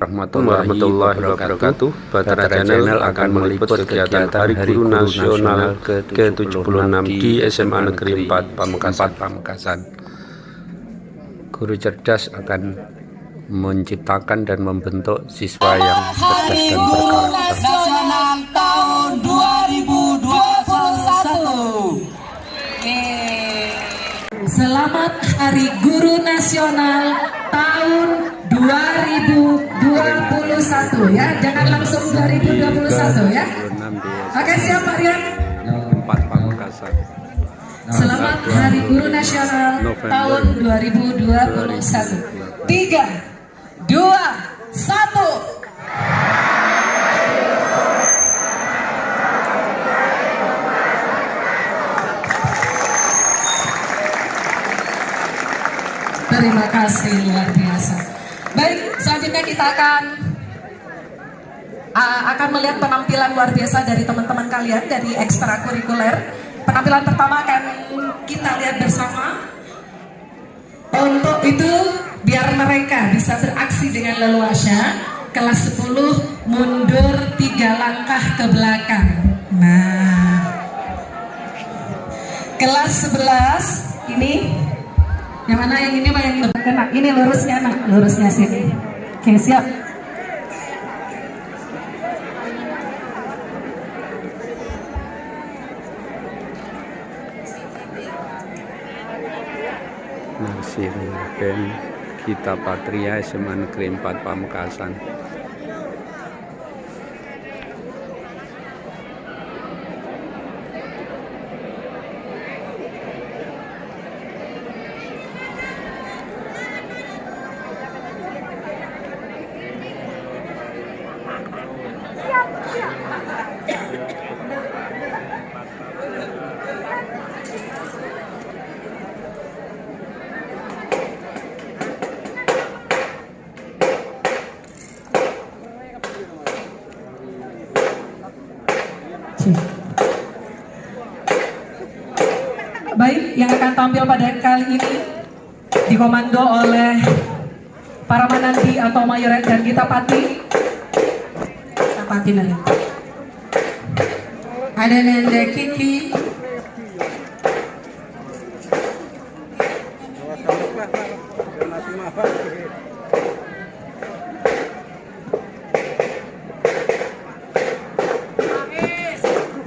warahmatullahi wabarakatuh. Batara Channel akan meliput kegiatan Hari Guru Nasional ke-76 di SMA Negeri 4 Pamekasan. Pamekasan. Guru cerdas akan menciptakan dan membentuk siswa yang cerdas dan berkarakter. Nasional tahun 2021. Selamat Hari Guru Nasional tahun 2021 ya. Jangan langsung 2021 ya. Oke siap Pak Rian. 4 Pamekasan. Selamat Hari Guru Nasional tahun 2021. 3 2 1 Terima kasih luar biasa. Selanjutnya kita akan uh, akan melihat penampilan luar biasa dari teman-teman kalian dari ekstrakurikuler. Penampilan pertama akan kita lihat bersama. Untuk itu biar mereka bisa beraksi dengan leluasa, kelas 10 mundur tiga langkah ke belakang. Nah, kelas 11 ini yang mana yang ini pak yang ini kena ini lurusnya nak lurusnya sini oke siap Masih band Gita Patria SMA Negeri 4 Pamekasan. Baik, yang akan tampil pada kali ini dikomando oleh para menanti atau mayoret dan kita pati. Kita pati nanti. Ada Nenek Kiki. Terima